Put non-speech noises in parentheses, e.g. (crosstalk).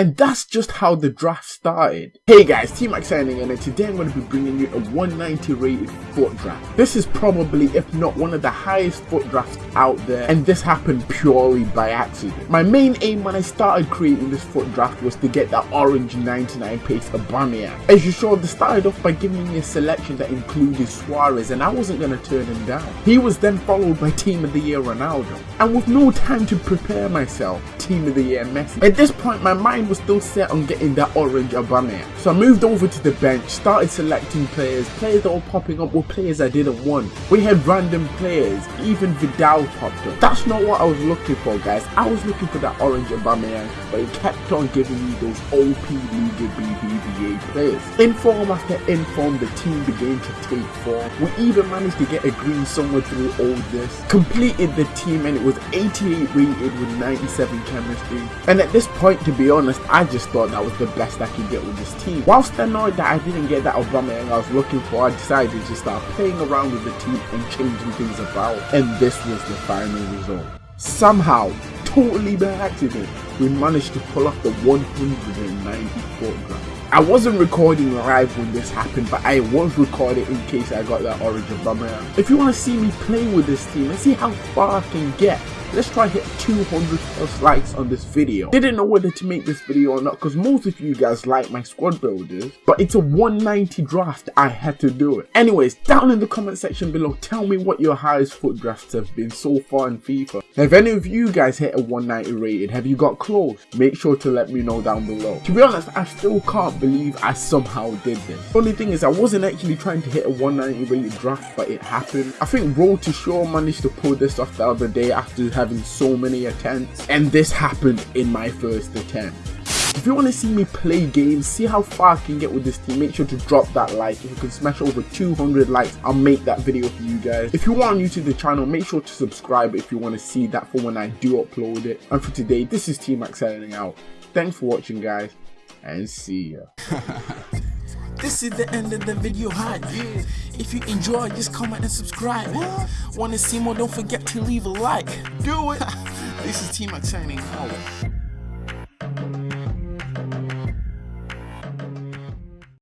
And that's just how the draft started. Hey guys, Team Max signing in and today I'm going to be bringing you a 190 rated FUT draft. This is probably, if not one of the highest FUT drafts out there, and this happened purely by accident. My main aim when I started creating this FUT draft was to get that orange 99 pace Aubameyang. As you saw, they started off by giving me a selection that included Suarez and I wasn't going to turn him down. He was then followed by Team of the Year Ronaldo. And with no time to prepare myself, Team of the Year Messi. At this point, my mind was still set on getting that orange Aubameyang. So I moved over to the bench, started selecting players. Players that were popping up were players I didn't want. We had random players, even Vidal popped up. That's not what I was looking for, guys. I was looking for that orange Aubameyang, but he kept on giving me those OP Liga BBVA players. Inform after inform, the team began to take form. We even managed to get a green somewhere through all this. Completed the team and it was 88 rated with 97 chemistry. And at this point, to be honest, I just thought that was the best I could get with this team. Whilst annoyed that I didn't get that Aubameyang I was looking for, I decided to start playing around with the team and changing things about. And this was the final result. Somehow, totally by accident, we managed to pull off the 194 draft. I wasn't recording live when this happened, but I was recording in case I got that orange Aubameyang. If you want to see me play with this team and see how far I can get, let's try hit 200 plus likes on this video. Didn't know whether to make this video or not because most of you guys like my squad builders, but it's a 190 draft, I had to do it. Anyways, down in the comment section below, tell me what your highest FUT drafts have been so far in FIFA. Have any of you guys hit a 190 rated? Have you got close? Make sure to let me know down below. To be honest, I still can't believe I somehow did this. Only thing is I wasn't actually trying to hit a 190 rated draft, but it happened. I think Road to Shore managed to pull this off the other day after having so many attempts and this happened in my first attempt. If you want to see me play games, see how far I can get with this team, make sure to drop that like. If you can smash over 200 likes, I'll make that video for you guys. If you are new to the channel, make sure to subscribe if you want to see that for when I do upload it. And for today, this is Team Max signing out. Thanks for watching guys, and see ya. (laughs) This is the end of the video hype. If you enjoy, just comment and subscribe. Wanna see more? Don't forget to leave a like. Do it. (laughs) this is Team Max signing out.